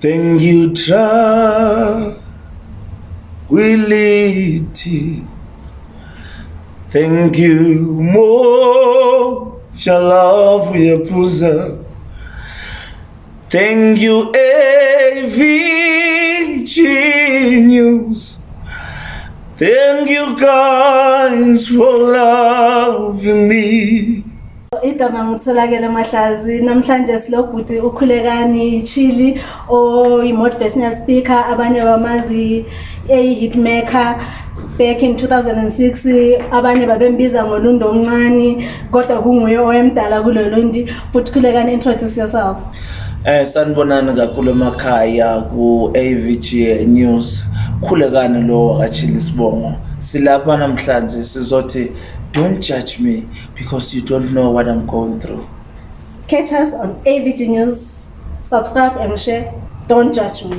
Thank you, Tranquility. Thank you, Mo. Love Yapuza. Thank you, AVG News Thank you guys for loving me. Igama ngitholakele mahlazi namhlanje silobhuti ukhulekani chili oyi-motivational speaker abanye bamazi eyi-hitmaker back in 2006 abanye babembiza ngolundo omncane kodwa kunguye owemdala kulolo ndi futhi khulekani introduce yourself Eh sanibonani kakhulu emakhaya ku AVG News. Khulekani lo wakachili sibongo. Silapha namhlanje sizothi don't judge me because you don't know what I'm going through. catch us on avg news. Subscribe and share. Don't judge me